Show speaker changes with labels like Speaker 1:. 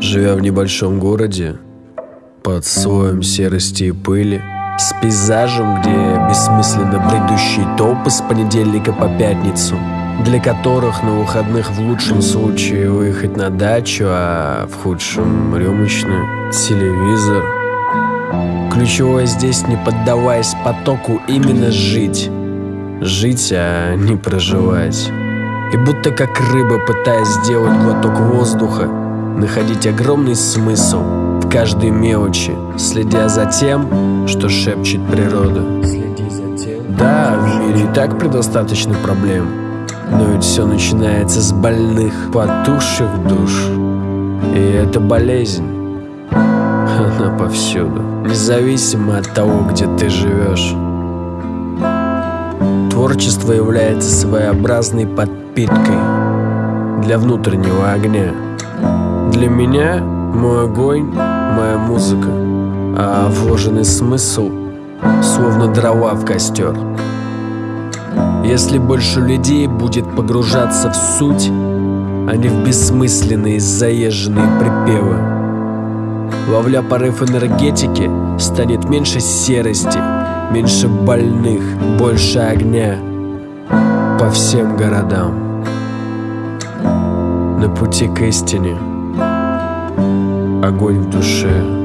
Speaker 1: Живя в небольшом городе, под слоем серости и пыли, с пейзажем, где бессмысленно бредущие толпы с понедельника по пятницу, для которых на выходных в лучшем случае выехать на дачу, а в худшем рюмочную, телевизор. Ключевое здесь, не поддаваясь потоку, именно жить. Жить, а не проживать. И будто как рыба, пытаясь сделать глоток воздуха, находить огромный смысл в каждой мелочи, следя за тем, что шепчет природа. Да, в мире и так предостаточно проблем, но ведь все начинается с больных, потухших душ. И это болезнь. Она повсюду, независимо от того, где ты живешь. Творчество является своеобразной подпиткой для внутреннего огня. Для меня мой огонь, моя музыка, а вложенный смысл словно дрова в костер. Если больше людей будет погружаться в суть, а не в бессмысленные заезженные припевы, ловля порыв энергетики, станет меньше серости, меньше больных, больше огня по всем городам. На пути к истине – огонь в душе.